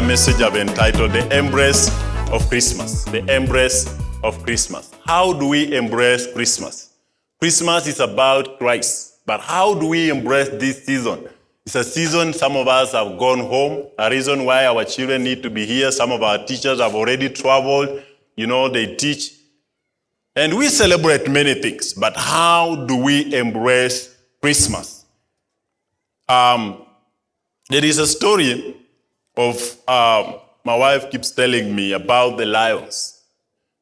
a message I've entitled The Embrace of Christmas. The Embrace of Christmas. How do we embrace Christmas? Christmas is about Christ, but how do we embrace this season? It's a season some of us have gone home, a reason why our children need to be here. Some of our teachers have already traveled. You know, they teach. And we celebrate many things, but how do we embrace Christmas? Um, there is a story of, um, my wife keeps telling me about the lions.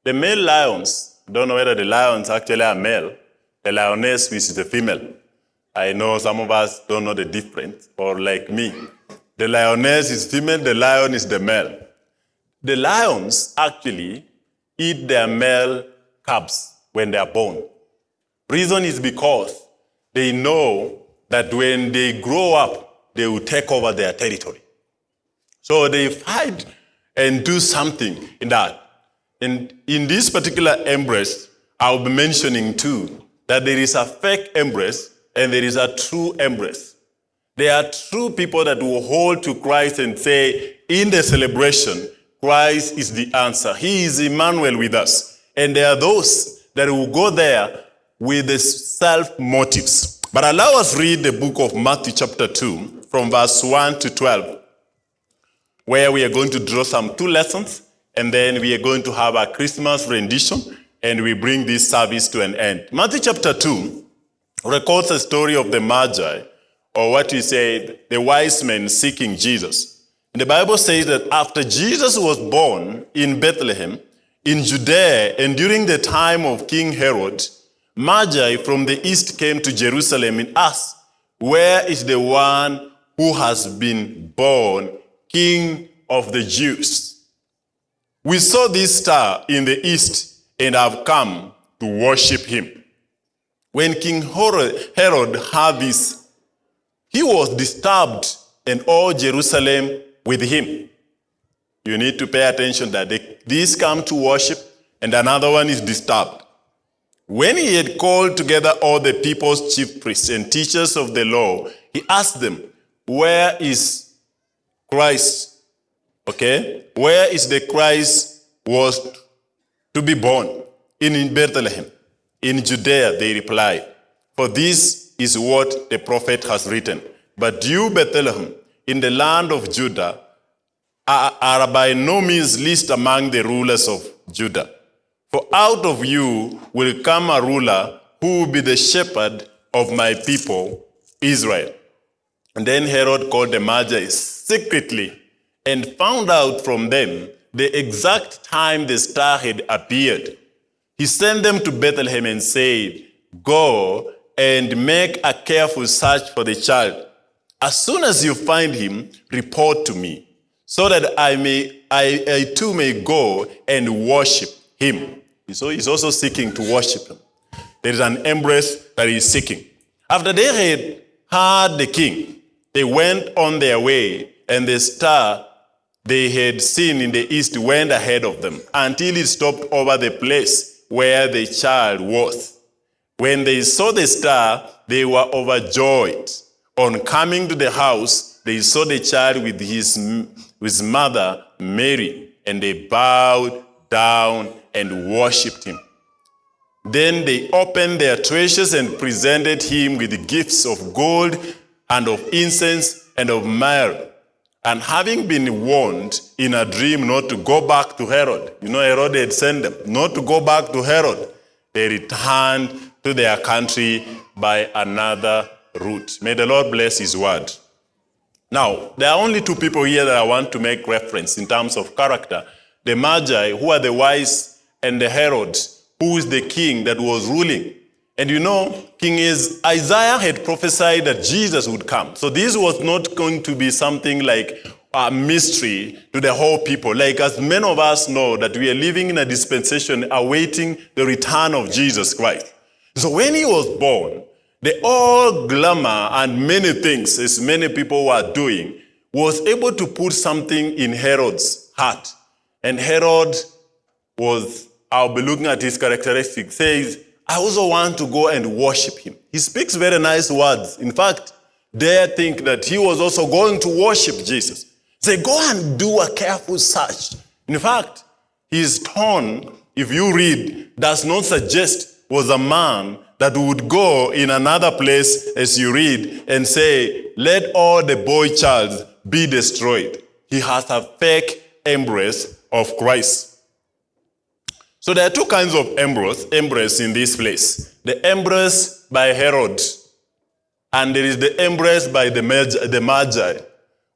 The male lions, don't know whether the lions actually are male, the lioness, which is the female. I know some of us don't know the difference, or like me. The lioness is female, the lion is the male. The lions actually eat their male cubs when they are born. Reason is because they know that when they grow up, they will take over their territory. So they fight and do something in that. And in this particular embrace, I'll be mentioning too that there is a fake embrace and there is a true embrace. There are true people that will hold to Christ and say, in the celebration, Christ is the answer. He is Emmanuel with us. And there are those that will go there with the self motives. But allow us read the book of Matthew chapter 2 from verse 1 to 12, where we are going to draw some two lessons, and then we are going to have a Christmas rendition, and we bring this service to an end. Matthew chapter 2 records a story of the Magi, or what we say, the wise men seeking Jesus. And the Bible says that after Jesus was born in Bethlehem, in Judea, and during the time of King Herod, Magi from the east came to Jerusalem and asked, Where is the one who has been born King of the Jews? We saw this star in the east and have come to worship him. When King Herod heard this, he was disturbed and all Jerusalem with him. You need to pay attention that they, these come to worship and another one is disturbed. When he had called together all the people's chief priests and teachers of the law, he asked them, Where is Christ? Okay? Where is the Christ was to be born? In Bethlehem. In Judea, they replied, For this is what the prophet has written. But you, Bethlehem, in the land of Judah, are, are by no means least among the rulers of Judah. For out of you will come a ruler who will be the shepherd of my people, Israel. And then Herod called the Magi secretly and found out from them the exact time the star had appeared. He sent them to Bethlehem and said, Go and make a careful search for the child. As soon as you find him, report to me, so that I may I, I too may go and worship him. So he's also seeking to worship him. There is an embrace that he's seeking. After they had heard the king, they went on their way, and the star they had seen in the east went ahead of them until it stopped over the place where the child was. When they saw the star, they were overjoyed. On coming to the house, they saw the child with his, his mother, Mary, and they bowed down and worshipped him. Then they opened their treasures and presented him with gifts of gold and of incense and of myrrh. And having been warned in a dream not to go back to Herod, you know, Herod had sent them not to go back to Herod, they returned to their country by another route. May the Lord bless his word. Now, there are only two people here that I want to make reference in terms of character. The Magi, who are the wise, and the Herod, who is the king that was ruling. And you know, King is Isaiah had prophesied that Jesus would come. So this was not going to be something like a mystery to the whole people. Like as many of us know that we are living in a dispensation awaiting the return of Jesus Christ. So when he was born, the all glamour and many things, as many people were doing, was able to put something in Herod's heart. And Herod was, I'll be looking at his characteristics, says, I also want to go and worship him. He speaks very nice words. In fact, they think that he was also going to worship Jesus. Say, go and do a careful search. In fact, his tone, if you read, does not suggest was a man that would go in another place as you read and say, let all the boy child be destroyed. He has a fake embrace of Christ. So there are two kinds of embrace, embrace in this place. The embrace by Herod, and there is the embrace by the Magi. The Magi.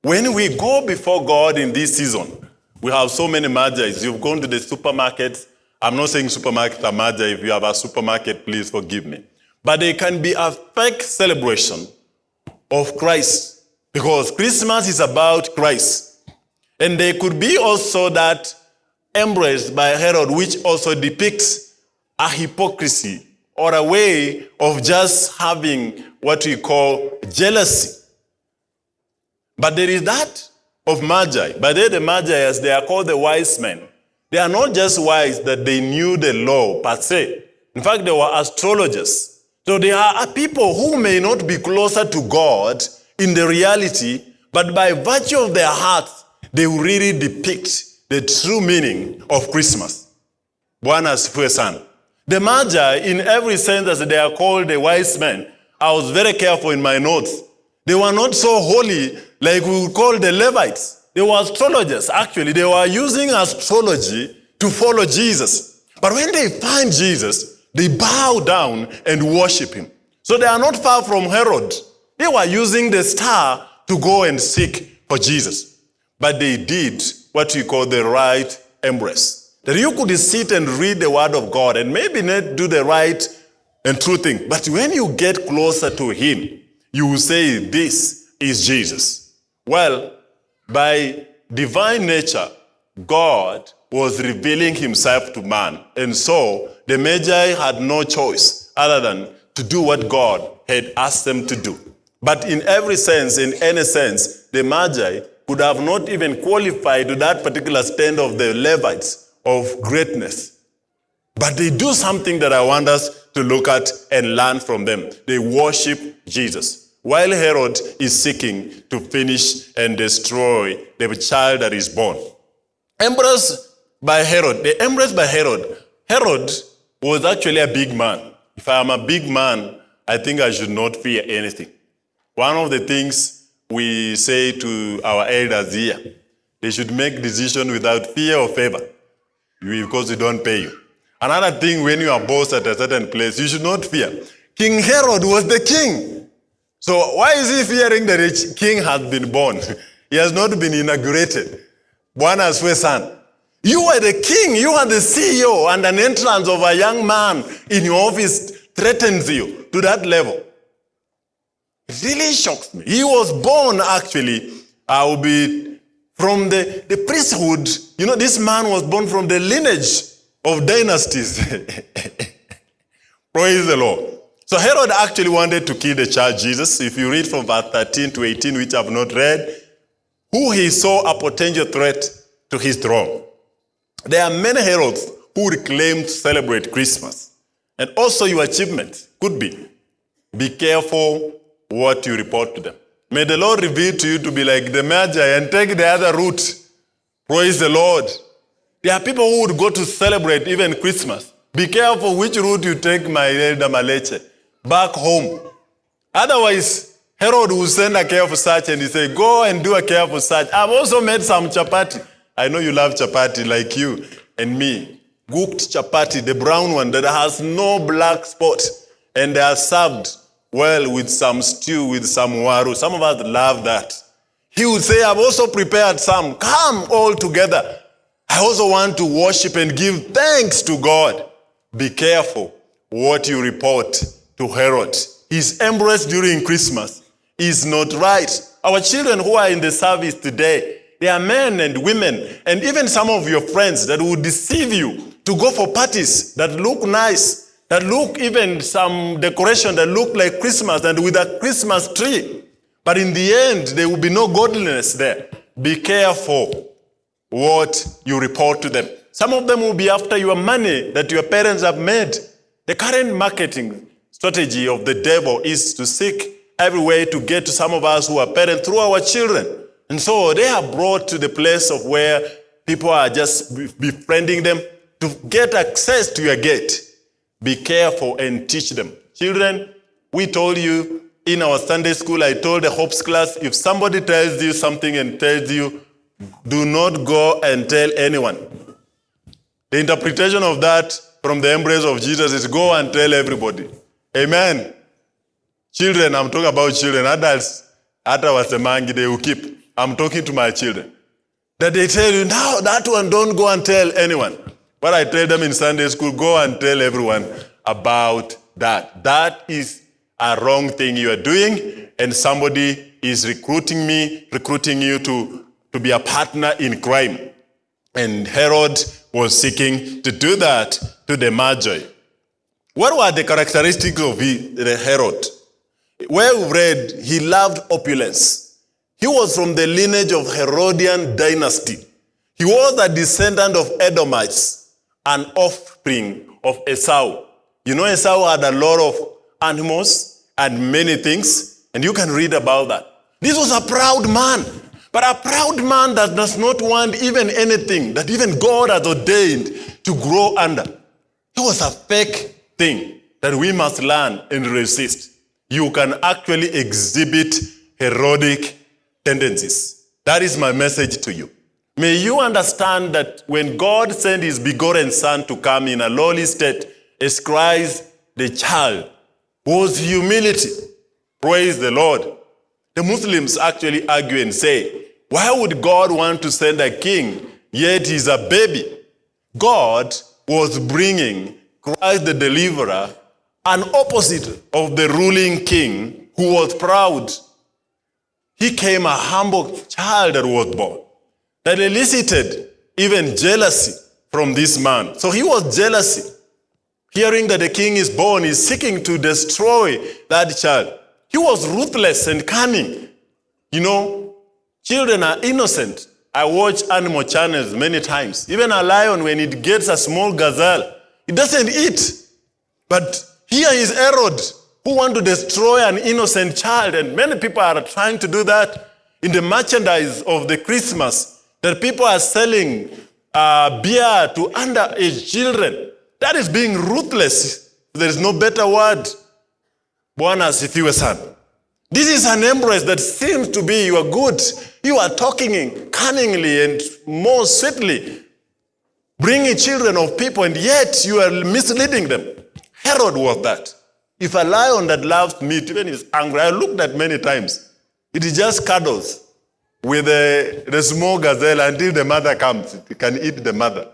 When we go before God in this season, we have so many Magi. You've gone to the supermarket. I'm not saying supermarket are Magi. If you have a supermarket, please forgive me. But they can be a fake celebration of Christ because Christmas is about Christ. And they could be also that embraced by Herod, which also depicts a hypocrisy or a way of just having what we call jealousy. But there is that of Magi. But they, the Magi, as they are called the wise men, they are not just wise that they knew the law per se. In fact, they were astrologers. So they are people who may not be closer to God in the reality, but by virtue of their hearts, they really depict the true meaning of Christmas. Bwana asifiwe. The Magi, in every sense as they are called the wise men, I was very careful in my notes. They were not so holy like we would call the Levites. They were astrologers, actually. They were using astrology to follow Jesus. But when they find Jesus, they bow down and worship him. So they are not far from Herod. They were using the star to go and seek for Jesus. But they did what we call the right embrace. That you could sit and read the word of God and maybe not do the right and true thing. But when you get closer to him, you will say, this is Jesus. Well, by divine nature, God was revealing himself to man. And so the Magi had no choice other than to do what God had asked them to do. But in every sense, in any sense, the Magi could have not even qualified to that particular stand of the Levites of greatness. But they do something that I want us to look at and learn from them. They worship Jesus. While Herod is seeking to finish and destroy the child that is born. Embrace by Herod. The embrace by Herod. Herod was actually a big man. If I am a big man, I think I should not fear anything. One of the things we say to our elders here, they should make decision without fear or favor because they don't pay you. Another thing, when you are boss at a certain place, you should not fear. King Herod was the king. So why is he fearing that a king has been born? he has not been inaugurated. Asifiwe sana. You are the king, you are the CEO, and an entrance of a young man in your office threatens you to that level. Really shocks me. He was born actually, I will be from the, the priesthood. You know, this man was born from the lineage of dynasties. Praise the Lord. So Herod actually wanted to kill the child Jesus. If you read from verse 13 to 18, which I have not read, who he saw a potential threat to his throne. There are many Herods who would claim to celebrate Christmas. And also your achievement could be, be careful what you report to them. May the Lord reveal to you to be like the Magi and take the other route. Praise the Lord. There are people who would go to celebrate even Christmas. Be careful which route you take, my elder Maleche, back home. Otherwise, Herod will send a careful search and he say, go and do a careful search. I've also made some chapati. I know you love chapati like you and me. Cooked chapati, the brown one that has no black spot. And they are served well with some stew, with some waru. Some of us love that. He would say, I've also prepared some. Come all together. I also want to worship and give thanks to God. Be careful what you report to Herod. His embrace during Christmas is not right. Our children who are in the service today, they are men and women, and even some of your friends that will deceive you to go for parties that look nice, that look even some decoration that look like Christmas and with a Christmas tree. But in the end, there will be no godliness there. Be careful what you report to them. Some of them will be after your money that your parents have made. The current marketing strategy of the devil is to seek every way to get to some of us who are parents through our children. And so they are brought to the place of where people are just befriending them to get access to your gate. Be careful and teach them. Children, we told you in our Sunday school, I told the Hopes class, if somebody tells you something and tells you, do not go and tell anyone. The interpretation of that from the embrace of Jesus is go and tell everybody. Amen. Children, I'm talking about children. Adults, hata wasemangi, they will keep. I'm talking to my children. That they tell you, now that one, don't go and tell anyone. But I tell them in Sunday school, go and tell everyone about that. That is a wrong thing you are doing, and somebody is recruiting me, recruiting you to, to be a partner in crime. And Herod was seeking to do that to the Magi. What were the characteristics of the Herod? Well we read, he loved opulence. He was from the lineage of Herodian dynasty. He was a descendant of Edomites, an offspring of Esau. You know, Esau had a lot of animals and many things, and you can read about that. This was a proud man, but a proud man that does not want even anything that even God has ordained to grow under. It was a fake thing that we must learn and resist. You can actually exhibit Herodic tendencies. That is my message to you. May you understand that when God sent his begotten son to come in a lowly state as Christ the child was humility. Praise the Lord. The Muslims actually argue and say, why would God want to send a king yet he's a baby? God was bringing Christ the deliverer an opposite of the ruling king who was proud. He came a humble child that was born that elicited even jealousy from this man. So he was jealousy. Hearing that the king is born, is seeking to destroy that child. He was ruthless and cunning. You know, children are innocent. I watch animal channels many times. Even a lion, when it gets a small gazelle, it doesn't eat. But here is Herod, who want to destroy an innocent child. And many people are trying to do that in the merchandise of the Christmas, that people are selling uh, beer to underage children. That is being ruthless. There is no better word. Bwana asifiwe sana. This is an embrace that seems to be you are good. You are talking cunningly and more sweetly, bringing children of people, and yet you are misleading them. Herod was that. If a lion that loves meat, even is angry, I looked at many times, It is just cuddles with the, the small gazelle until the mother comes. It can eat the mother,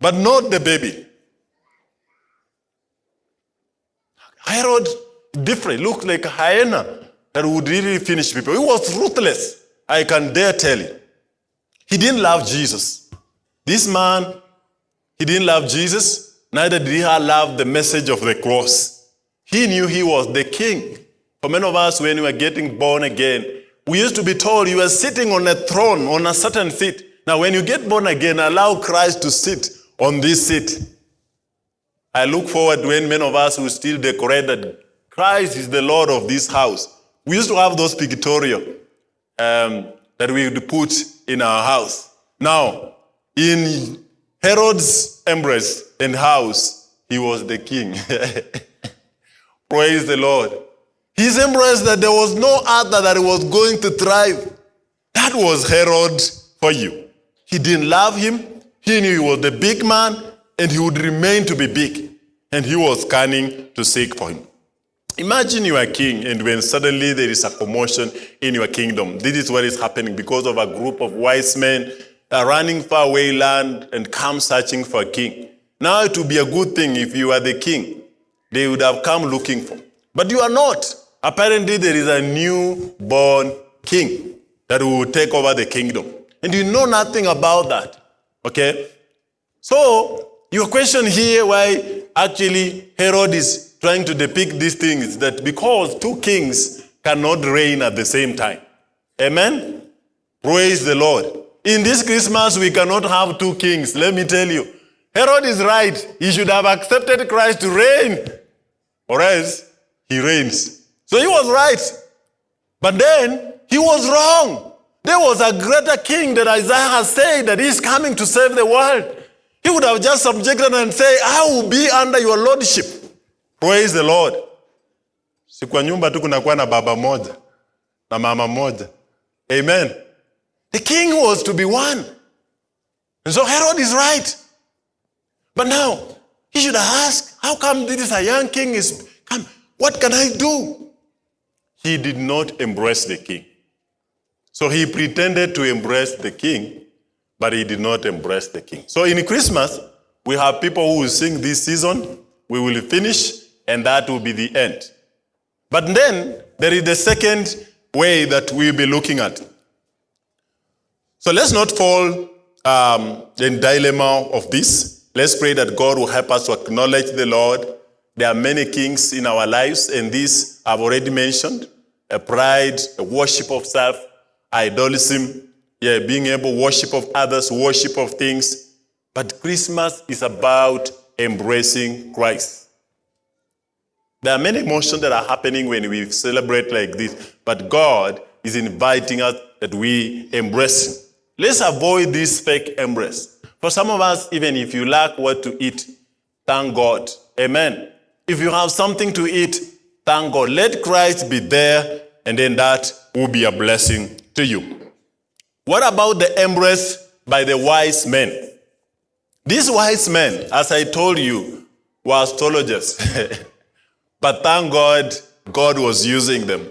but not the baby. Herod, different, looked like a hyena that would really finish people. He was ruthless. I can dare tell you. He didn't love Jesus. This man, he didn't love Jesus, neither did he love the message of the cross. He knew he was the king. For many of us, when we were getting born again, we used to be told you are sitting on a throne, on a certain seat. Now, when you get born again, allow Christ to sit on this seat. I look forward to when many of us will still decorate that Christ is the Lord of this house. We used to have those pictorial um, that we would put in our house. Now, in Herod's embrace and house, he was the king. Praise the Lord. His embrace that there was no other that was going to thrive. That was Herod for you. He didn't love him. He knew he was the big man and he would remain to be big. And he was cunning to seek for him. Imagine you are king, and when suddenly there is a commotion in your kingdom, this is what is happening because of a group of wise men are running far away land and come searching for a king. Now it would be a good thing if you are the king. They would have come looking for. But you are not. Apparently, there is a new-born king that will take over the kingdom. And you know nothing about that. Okay? So, your question here, why actually Herod is trying to depict these things, that because two kings cannot reign at the same time. Amen? Praise the Lord. In this Christmas, we cannot have two kings, let me tell you. Herod is right. He should have accepted Christ to reign, or else he reigns. So he was right. But then he was wrong. There was a greater king that Isaiah has said that he's coming to save the world. He would have just subjected and say, I will be under your lordship. Praise the Lord. Si nyumba tu kunakuwa na baba moja na mama moja. Amen. The king was to be one. And so Herod is right. But now, he should ask, how come this is a young king is come? What can I do? He did not embrace the king. So he pretended to embrace the king, but he did not embrace the king. So in Christmas, we have people who will sing this season, we will finish, and that will be the end. But then there is the second way that we'll be looking at. So let's not fall um, in dilemma of this. Let's pray that God will help us to acknowledge the Lord. There are many kings in our lives, and these I've already mentioned: a pride, a worship of self, idolism, yeah, being able worship of others, worship of things. But Christmas is about embracing Christ. There are many emotions that are happening when we celebrate like this, but God is inviting us that we embrace Him. Let's avoid this fake embrace. For some of us, even if you lack what to eat, thank God. Amen. If you have something to eat, thank God. Let Christ be there, and then that will be a blessing to you. What about the embrace by the wise men? These wise men, as I told you, were astrologers. but thank God, God was using them,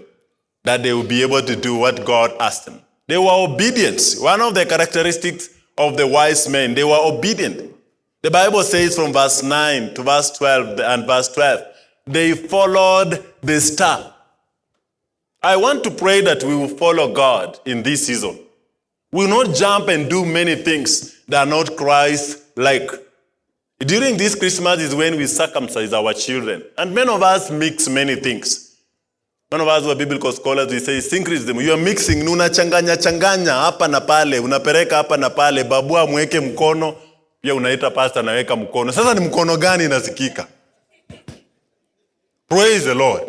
that they would be able to do what God asked them. They were obedient. One of the characteristics of the wise men, they were obedient. The Bible says from verse 9 to verse 12 and verse 12, they followed the star. I want to pray that we will follow God in this season. We will not jump and do many things that are not Christ-like. During this Christmas is when we circumcise our children. And many of us mix many things. Many of us who are biblical scholars, we say syncretism. You are mixing, unachanganya changanya hapa na pale, unapereka hapa na pale, babua mweke mkono, pia unaita pasta naweka mkono. Sasa ni mkono gani inasikika? Praise the Lord.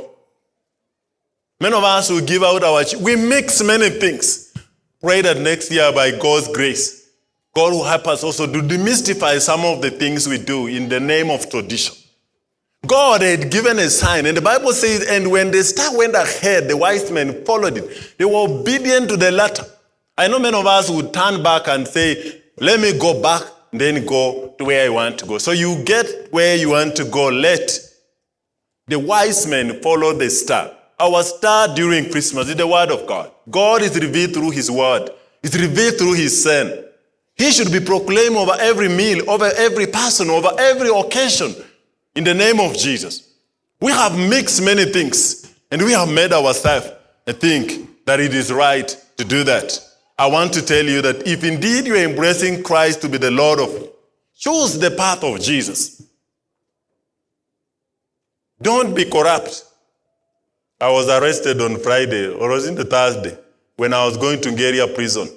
Many of us will give out our, we mix many things. Pray that next year by God's grace, God will help us also to demystify some of the things we do in the name of tradition. God had given a sign, and the Bible says, and when the star went ahead, the wise men followed it. They were obedient to the letter. I know many of us would turn back and say, let me go back, then go to where I want to go. So you get where you want to go. Let the wise men followed the star. Our star during Christmas is the word of God. God is revealed through his word. It's revealed through his son. He should be proclaimed over every meal, over every person, over every occasion in the name of Jesus. We have mixed many things and we have made ourselves think that it is right to do that. I want to tell you that if indeed you are embracing Christ to be the Lord of, you, choose the path of Jesus. Don't be corrupt. I was arrested on Friday, or was it the Thursday, when I was going to Ngeria prison.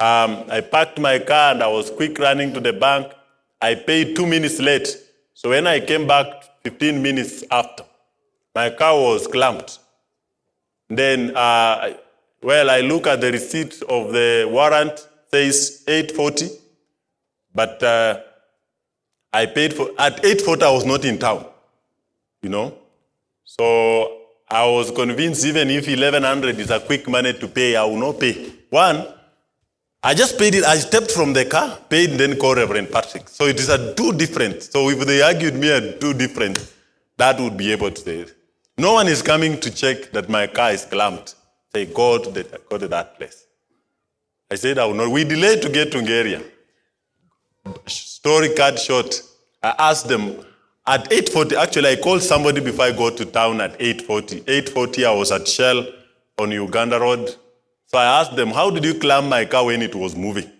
Um, I parked my car and I was quick running to the bank. I paid two minutes late. So when I came back 15 minutes after, my car was clamped. Then, uh, well, I look at the receipt of the warrant, says 840, but uh, I paid for, at 840 I was not in town, you know. So I was convinced even if 1100 is a quick money to pay, I will not pay. One, I just paid it, I stepped from the car, paid, then called Reverend Patrick. So it is a two different. So if they argued me a two different, that would be able to say. No one is coming to check that my car is clamped. Say, go to, the, go to that place. I said, I will not. We delayed to get to Ngeria. Story cut short. I asked them, at 8.40, actually I called somebody before I got to town at 8.40. 8.40 I was at Shell on Uganda Road. So I asked them, how did you clamp my car when it was moving?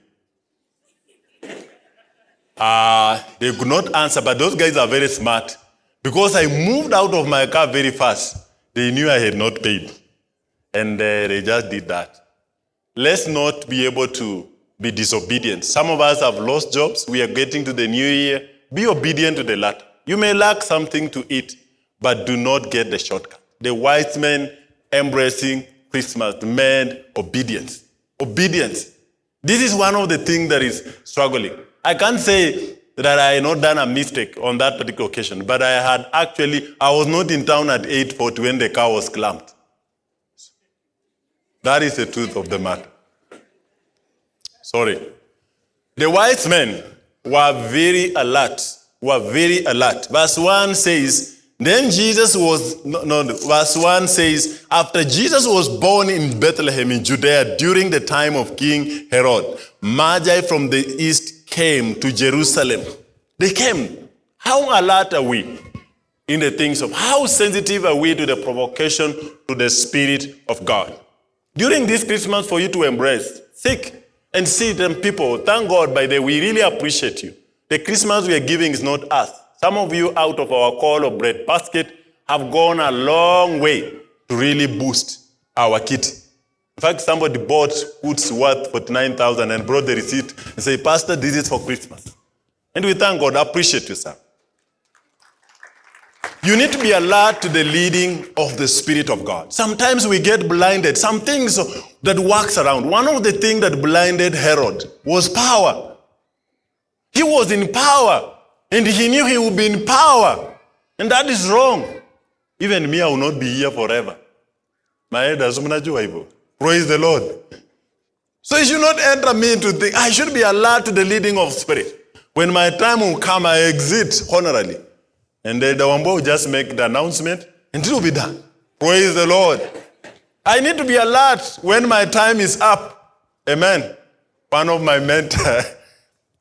Uh, they could not answer, but those guys are very smart. Because I moved out of my car very fast, they knew I had not paid. And uh, they just did that. Let's not be able to be disobedient. Some of us have lost jobs. We are getting to the new year. Be obedient to the latter. You may lack something to eat, but do not get the shortcut. The wise men embracing Christmas demand obedience. Obedience. This is one of the things that is struggling. I can't say that I had not done a mistake on that particular occasion, but I had actually, I was not in town at 8.40 when the car was clamped. That is the truth of the matter. Sorry. The wise men were very alert, were very alert. Verse 1 says, then Jesus was, no, no, verse 1 says, after Jesus was born in Bethlehem in Judea during the time of King Herod, Magi from the east came to Jerusalem. They came. How alert are we in the things of, how sensitive are we to the provocation to the Spirit of God? During this Christmas for you to embrace, seek and see them people. Thank God by the way, we really appreciate you. The Christmas we are giving is not us. Some of you out of our call of bread basket have gone a long way to really boost our kit. In fact, somebody bought goods worth 49,000 and brought the receipt and said, Pastor, this is for Christmas. And we thank God, appreciate you, sir. You need to be alert to the leading of the Spirit of God. Sometimes we get blinded. Some things that works around. One of the things that blinded Herod was power. He was in power. And he knew he would be in power. And that is wrong. Even me, I will not be here forever. My elders, Praise the Lord. So you should not enter me into think, I should be alert to the leading of spirit. When my time will come, I exit honorably. And the Wambo will just make the announcement and it will be done. Praise the Lord. I need to be alert when my time is up. Amen. One of my mentors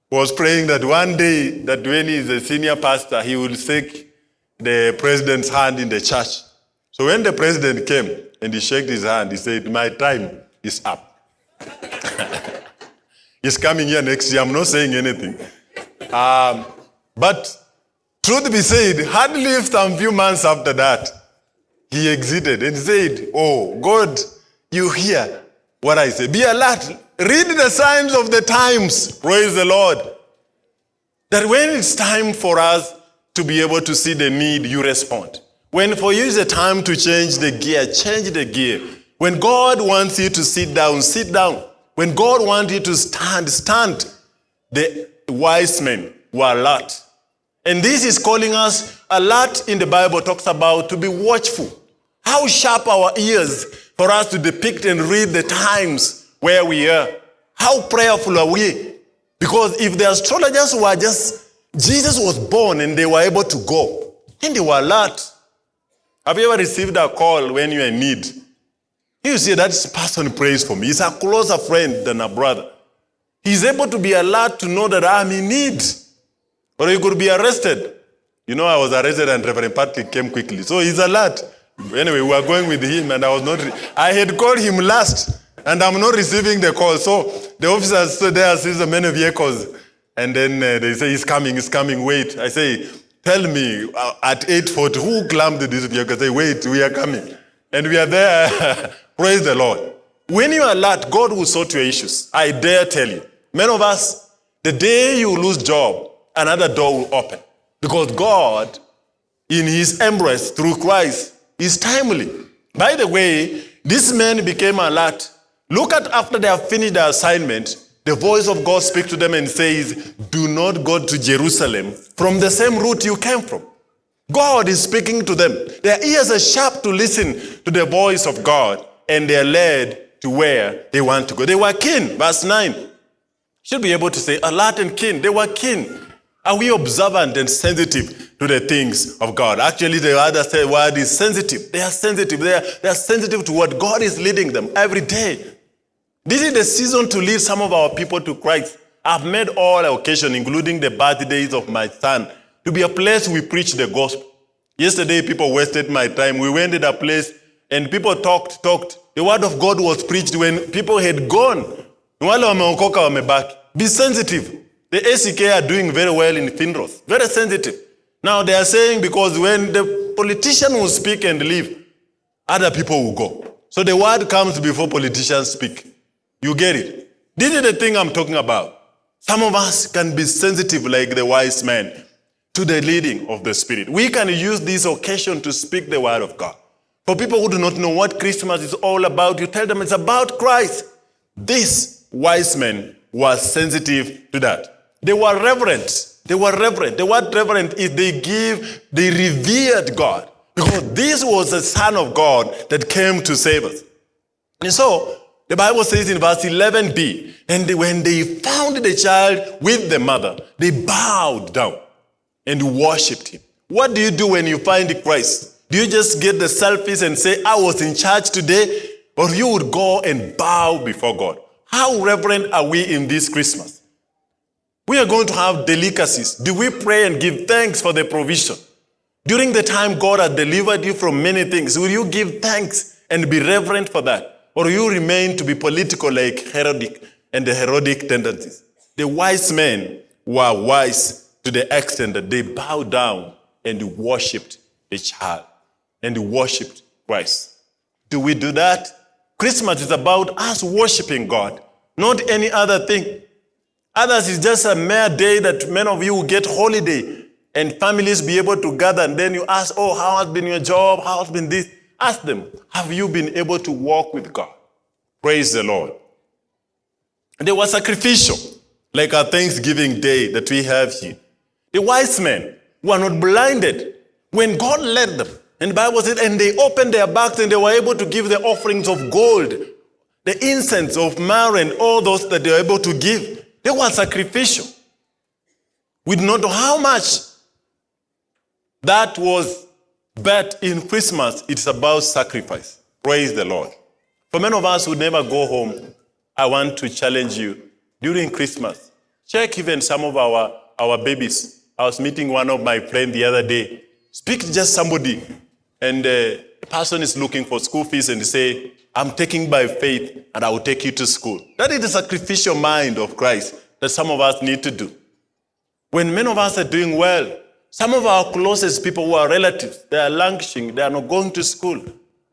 was praying that one day that when he is a senior pastor, he will shake the president's hand in the church. So when the president came and he shook his hand, he said, my time is up. He's coming here next year. I'm not saying anything. Um, but truth be said, hardly some few months after that, he exited and said, oh, God, you hear what I say. Be alert. Read the signs of the times. Praise the Lord. That when it's time for us to be able to see the need, you respond. When for you is the time to change the gear, change the gear. When God wants you to sit down, sit down. When God wants you to stand, stand. The wise men were alert. And this is calling us alert in the Bible talks about to be watchful. How sharp our ears for us to depict and read the times where we are. How prayerful are we? Because if the astrologers were just, Jesus was born and they were able to go, and they were alert. Have you ever received a call when you're in need? You see, that person prays for me. He's a closer friend than a brother. He's able to be alert to know that I'm in need. Or he could be arrested. You know, I was arrested and Reverend Patrick came quickly. So he's alert. Anyway, we were going with him and I was not, I had called him last and I'm not receiving the call. So the officers stood there, sees the many vehicles. And then uh, they say, he's coming, he's coming, wait. I say, tell me, uh, at 8.40, who clamped this vehicle? I say, wait, we are coming. And we are there. Praise the Lord. When you are alert, God will sort your issues. I dare tell you. Many of us, the day you lose job, another door will open. Because God, in his embrace through Christ, is timely. By the way, this man became alert Look at after they have finished their assignment, the voice of God speaks to them and says, do not go to Jerusalem from the same route you came from. God is speaking to them. Their ears are sharp to listen to the voice of God and they are led to where they want to go. They were keen. Verse 9. Should be able to say alert and keen. They were keen. Are we observant and sensitive to the things of God? Actually, the other word is sensitive. They are sensitive. They are, they are sensitive to what God is leading them every day. This is the season to lead some of our people to Christ. I've made all occasions, including the birthdays of my son, to be a place we preach the gospel. Yesterday, people wasted my time. We went to a place and people talked, talked. The word of God was preached when people had gone. Be sensitive. The ACK are doing very well in Finros. Very sensitive. Now they are saying because when the politician will speak and leave, other people will go. So the word comes before politicians speak. You get it? This is the thing I'm talking about. Some of us can be sensitive like the wise man to the leading of the Spirit. We can use this occasion to speak the word of God. For people who do not know what Christmas is all about, you tell them it's about Christ. These wise men were sensitive to that. They were reverent. They were reverent. The word reverent is they give, they revered God. Because this was the Son of God that came to save us. And so, the Bible says in verse 11b, and when they found the child with the mother, they bowed down and worshipped him. What do you do when you find Christ? Do you just get the selfies and say, I was in church today? Or you would go and bow before God. How reverent are we in this Christmas? We are going to have delicacies. Do we pray and give thanks for the provision? During the time God has delivered you from many things, will you give thanks and be reverent for that? Or you remain to be political like Herodic and the Herodic tendencies? The wise men were wise to the extent that they bowed down and worshipped the child and worshipped Christ. Do we do that? Christmas is about us worshiping God, not any other thing. Others is just a mere day that many of you will get holiday and families be able to gather and then you ask, oh, how has been your job? How has been this? Ask them, have you been able to walk with God? Praise the Lord. They were sacrificial, like our Thanksgiving day that we have here. The wise men were not blinded when God led them. And the Bible said, and they opened their bags and they were able to give the offerings of gold, the incense of myrrh and all those that they were able to give. They were sacrificial. We do not know how much that was, but in Christmas, it's about sacrifice. Praise the Lord. For many of us who never go home, I want to challenge you during Christmas. Check even some of our, our babies. I was meeting one of my friends the other day. Speak to just somebody, and uh, the person is looking for school fees and say, I'm taking by faith and I will take you to school. That is the sacrificial mind of Christ that some of us need to do. When many of us are doing well, some of our closest people who are relatives, they are languishing, they are not going to school.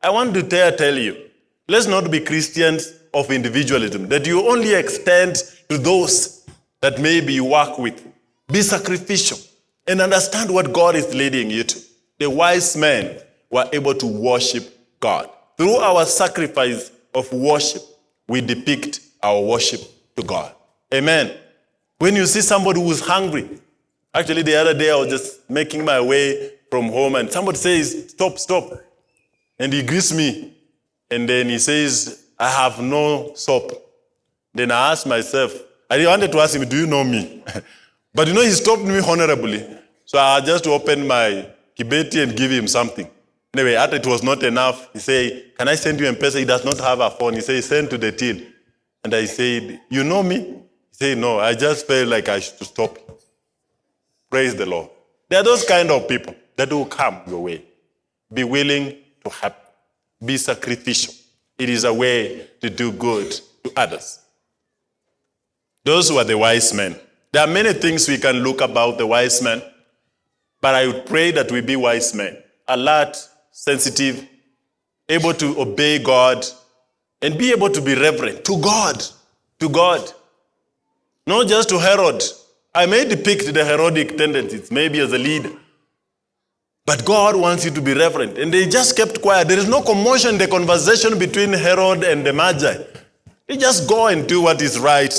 I want to tell, tell you, let's not be Christians of individualism, that you only extend to those that maybe you work with. Be sacrificial and understand what God is leading you to. The wise men were able to worship God. Through our sacrifice of worship, we depict our worship to God. Amen. When you see somebody who's hungry, actually the other day I was just making my way from home and somebody says, stop, stop. And he greets me. And then he says, I have no soap. Then I asked myself, I wanted to ask him, do you know me? but you know, he stopped me honorably. So I just opened my kibeti and give him something. Anyway, after it was not enough, he said, can I send you a person? He does not have a phone. He said, send to the till. And I said, you know me? He said, no, I just felt like I should stop. Praise the Lord. There are those kind of people that will come your way. Be willing to help. Be sacrificial. It is a way to do good to others. Those were the wise men. There are many things we can look about the wise men, but I would pray that we be wise men, alert, sensitive, able to obey God, and be able to be reverent to God, to God. Not just to Herod. I may depict the Herodic tendencies, maybe as a leader. But God wants you to be reverent. And they just kept quiet. There is no commotion in the conversation between Herod and the Magi. They just go and do what is right,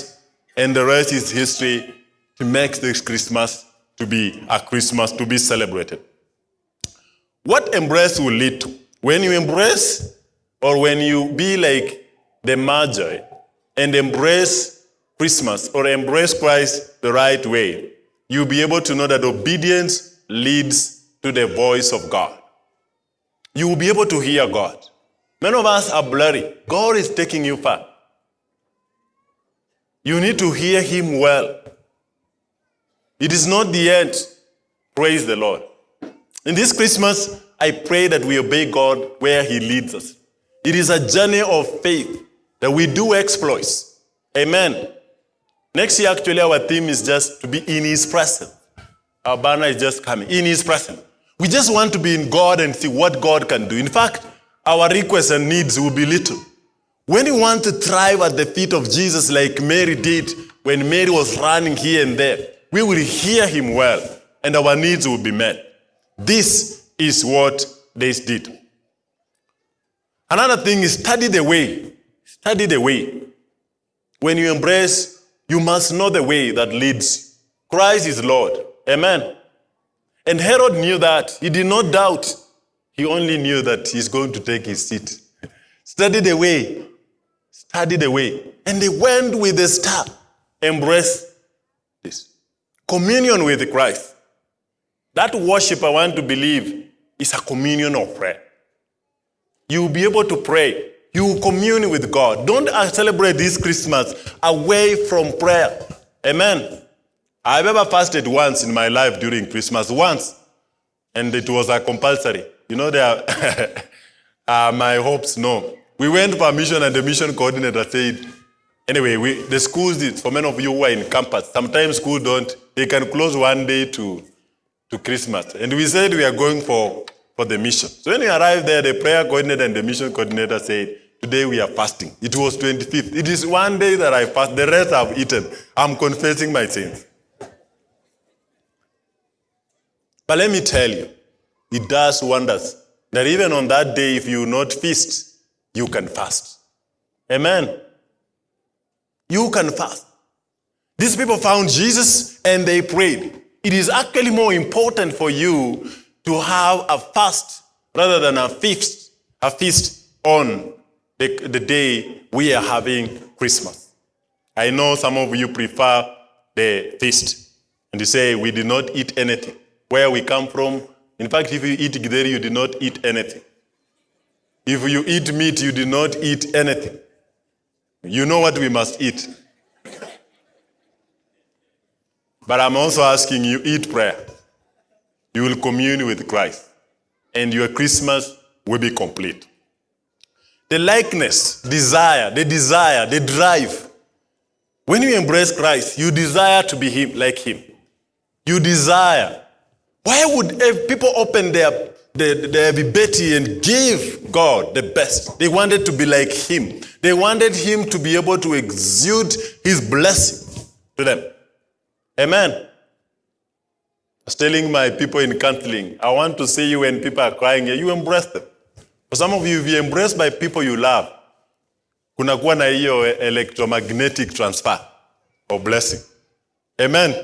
and the rest is history to make this Christmas to be a Christmas to be celebrated. What embrace will lead to? When you embrace, or when you be like the Magi and embrace Christmas or embrace Christ the right way, you'll be able to know that obedience leads to the voice of God. You will be able to hear God. Many of us are blurry. God is taking you far. You need to hear him well. It is not the end. Praise the Lord. In this Christmas, I pray that we obey God where he leads us. It is a journey of faith that we do exploits. Amen. Next year, actually, our theme is just to be in his presence. Our banner is just coming, in his presence. We just want to be in God and see what God can do. In fact, our requests and needs will be little. When you want to thrive at the feet of Jesus like Mary did when Mary was running here and there, we will hear him well and our needs will be met. This is what they did. Another thing is study the way. Study the way. when you embrace, you must know the way that leads. Christ is Lord. Amen. And Herod knew that. He did not doubt. He only knew that he's going to take his seat. Study the way. Study the way. And they went with the star. Embrace this. Communion with Christ. That worship, I want to believe, is a communion of prayer. You will be able to pray. You commune with God. Don't celebrate this Christmas away from prayer. Amen. I've ever fasted once in my life during Christmas, once. And it was a compulsory. You know, there are, uh, my hopes, no. We went for mission and the mission coordinator said, anyway, we, the schools, did, for many of you who are in campus, sometimes schools don't, they can close one day to, to Christmas. And we said we are going for for the mission. So when we arrived there, the prayer coordinator and the mission coordinator said, today we are fasting. It was 25th. It is one day that I fast. The rest I've eaten. I'm confessing my sins. But let me tell you, it does wonders. That even on that day, if you not feast, you can fast. Amen. You can fast. These people found Jesus and they prayed. It is actually more important for you to have a fast rather than a feast, a feast on the, the day we are having Christmas. I know some of you prefer the feast and you say we did not eat anything. Where we come from, in fact, if you eat githeri, you did not eat anything. If you eat meat, you did not eat anything. You know what we must eat. But I'm also asking you, eat prayer you will commune with Christ, and your Christmas will be complete. The likeness, desire, the desire, the drive. When you embrace Christ, you desire to be him, like him. You desire. Why would people open their, their, their and give God the best? They wanted to be like him. They wanted him to be able to exude his blessing to them. Amen. I was telling my people in counseling, I want to see you when people are crying, you embrace them. For some of you, if you embraced by people you love, kunakuwa na hiyo electromagnetic transfer or blessing. Amen.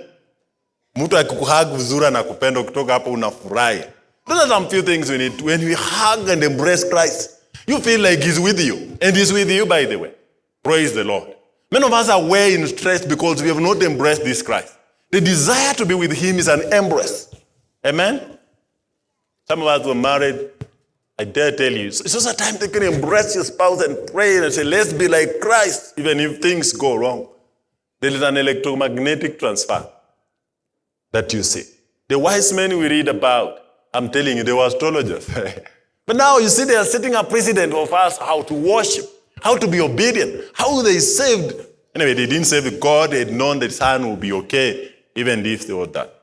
Mtu akikuhug vizuri na kupenda kutoka hapo unafurahi. Those are some few things we need. When we hug and embrace Christ, you feel like he's with you. And he's with you, by the way. Praise the Lord. Many of us are way in stress because we have not embraced this Christ. The desire to be with him is an embrace. Amen? Some of us were married. I dare tell you, it's just a time they can embrace your spouse and pray and say, let's be like Christ, even if things go wrong. There is an electromagnetic transfer that you see. The wise men we read about, I'm telling you, they were astrologers. but now you see they are setting a precedent of us how to worship, how to be obedient, how they saved. Anyway, they didn't save God, they had known the son would be okay even if they were that.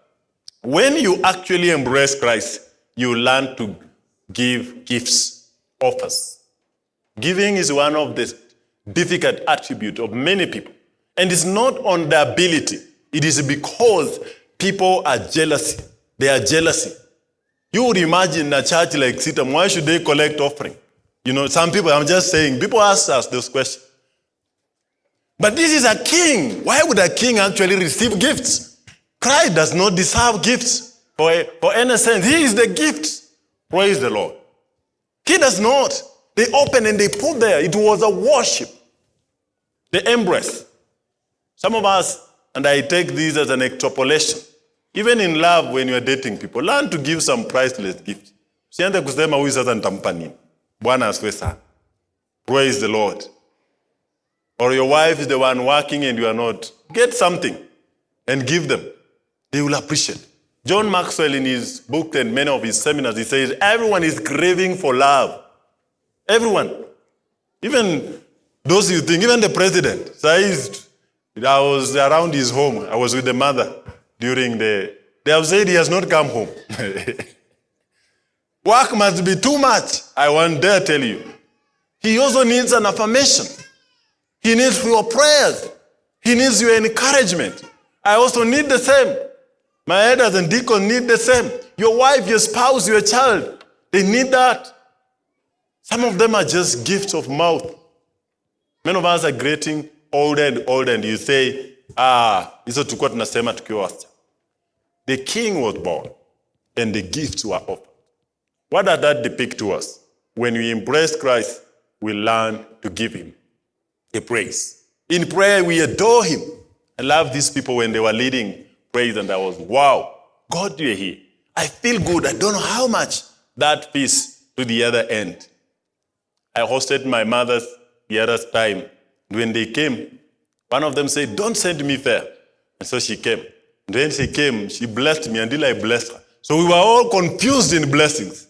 When you actually embrace Christ, you learn to give gifts, offers. Giving is one of the difficult attributes of many people. And it's not on the ability. It is because people are jealousy. They are jealousy. You would imagine a church like CITAM, why should they collect offering? You know, some people, I'm just saying, people ask us those questions. But this is a king. Why would a king actually receive gifts? Christ does not deserve gifts for, for any sense. He is the gift. Praise the Lord. He does not. They open and they put there. It was a worship. The embrace. Some of us, and I take this as an extrapolation, even in love when you're dating people, learn to give some priceless gifts. Usianze kusema huyu sasa nitampa. Praise the Lord. Or your wife is the one working and you are not. Get something and give them. They will appreciate. John Maxwell, in his book and many of his seminars, he says, everyone is craving for love. Everyone. Even those you think, even the president. So I was around his home. I was with the mother during the, they have said he has not come home. Work must be too much. I won't dare tell you. He also needs an affirmation. He needs your prayers. He needs your encouragement. I also need the same. My elders and deacons need the same. Your wife, your spouse, your child, they need that. Some of them are just gifts of mouth. Many of us are getting older and older and you say, ah, hizo tulikuwa tunasema tukiwa wasichana. The king was born and the gifts were offered. What does that depict to us? When we embrace Christ, we learn to give him a praise. In prayer, we adore him. I love these people when they were leading praise, and I was, wow, God, you're here. I feel good. I don't know how much that piece to the other end. I hosted my mother's the other time. When they came, one of them said, Don't send me there. And so she came. And when she came, she blessed me until I blessed her. So we were all confused in blessings.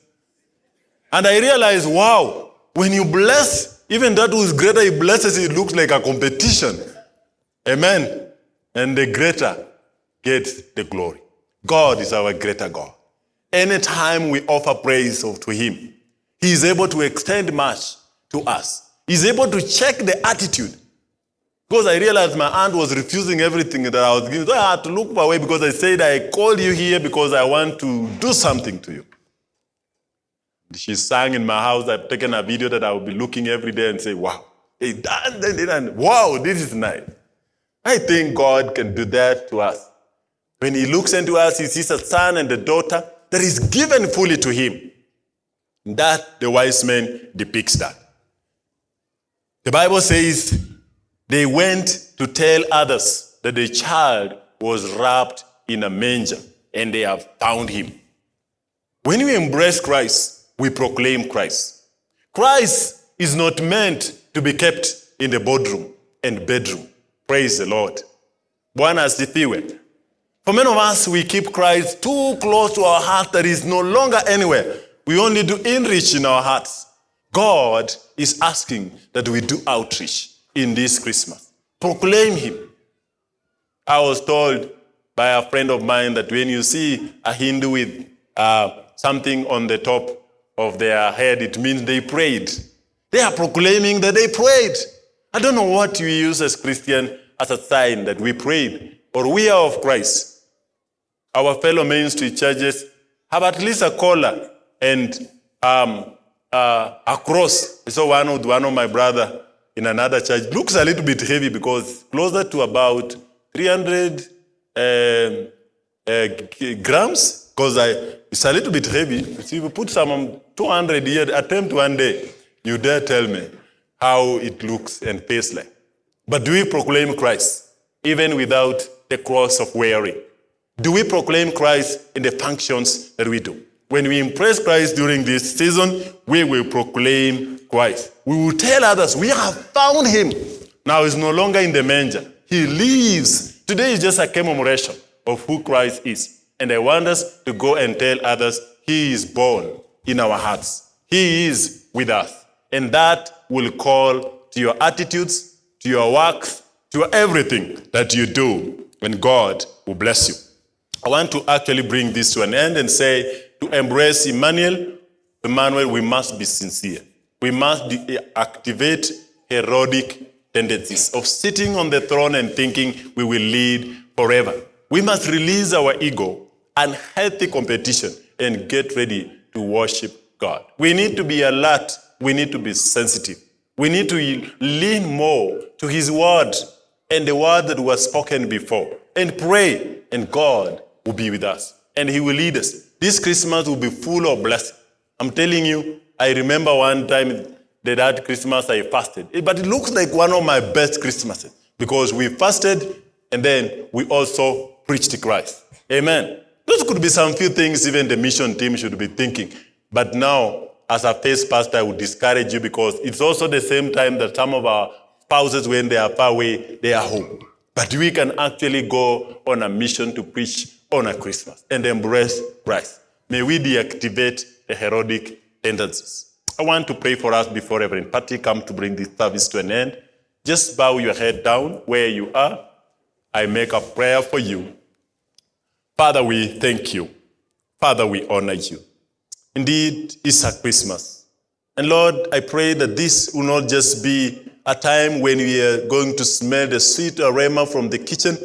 And I realized, wow, when you bless, even that who is greater he blesses, it looks like a competition. Amen. And the greater gets the glory. God is our greater God. Anytime we offer praise to him, he is able to extend much to us. He's able to check the attitude. Because I realized my aunt was refusing everything that I was giving. So I had to look away because I said, I called you here because I want to do something to you. She sang in my house. I've taken a video that I will be looking every day and say, wow, he. Wow, this is nice. I think God can do that to us. When he looks into us, he sees a son and a daughter that is given fully to him. That the wise man depicts that. The Bible says they went to tell others that the child was wrapped in a manger and they have found him. When we embrace Christ, we proclaim Christ. Christ is not meant to be kept in the boardroom and bedroom. Praise the Lord. Bwana asifiwe. For many of us, we keep Christ too close to our heart that is no longer anywhere. We only do enrich in our hearts. God is asking that we do outreach in this Christmas. Proclaim Him. I was told by a friend of mine that when you see a Hindu with uh, something on the top of their head, it means they prayed. They are proclaiming that they prayed. I don't know what we use as Christian as a sign that we prayed or we are of Christ. Our fellow ministry churches have at least a collar and um, uh, a cross. Saw one of, one of my brother in another church. Looks a little bit heavy because closer to about 300 um, uh, grams because I it's a little bit heavy. So if you put some 200 here, attempt one day, you dare tell me how it looks and tastes like. But do we proclaim Christ even without the cross of wearing? Do we proclaim Christ in the functions that we do? When we impress Christ during this season, we will proclaim Christ. We will tell others, we have found him. Now he's no longer in the manger. He lives. Today is just a commemoration of who Christ is. And I want us to go and tell others, he is born in our hearts. He is with us. And that will call to your attitudes, to your works, to everything that you do, and God will bless you. I want to actually bring this to an end and say, to embrace Emmanuel, Emmanuel, we must be sincere. We must activate Herodic tendencies of sitting on the throne and thinking we will lead forever. We must release our ego and healthy competition and get ready to worship God. We need to be alert. We need to be sensitive. We need to lean more to His word and the word that was spoken before and pray, and God will be with us and He will lead us. This Christmas will be full of blessing. I'm telling you, I remember one time that that Christmas I fasted. But it looks like one of my best Christmases because we fasted and then we also preached Christ. Amen. Those could be some few things even the mission team should be thinking. But now, as a first pastor, I would discourage you because it's also the same time that some of our spouses, when they are far away, they are home. But we can actually go on a mission to preach honor Christmas and embrace Christ. May we deactivate the Herodic tendencies. I want to pray for us before Reverend Patty come to bring this service to an end. Just bow your head down where you are. I make a prayer for you. Father, we thank you. Father, we honor you. Indeed, it's a Christmas. And Lord, I pray that this will not just be a time when we are going to smell the sweet aroma from the kitchen,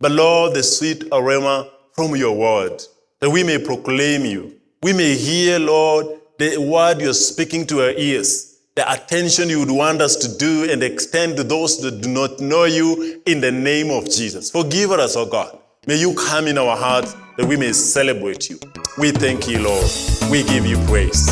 but Lord, the sweet aroma from your word, that we may proclaim you. We may hear, Lord, the word you're speaking to our ears, the attention you would want us to do and extend to those that do not know you in the name of Jesus. Forgive us, oh God. May you come in our hearts that we may celebrate you. We thank you, Lord. We give you praise.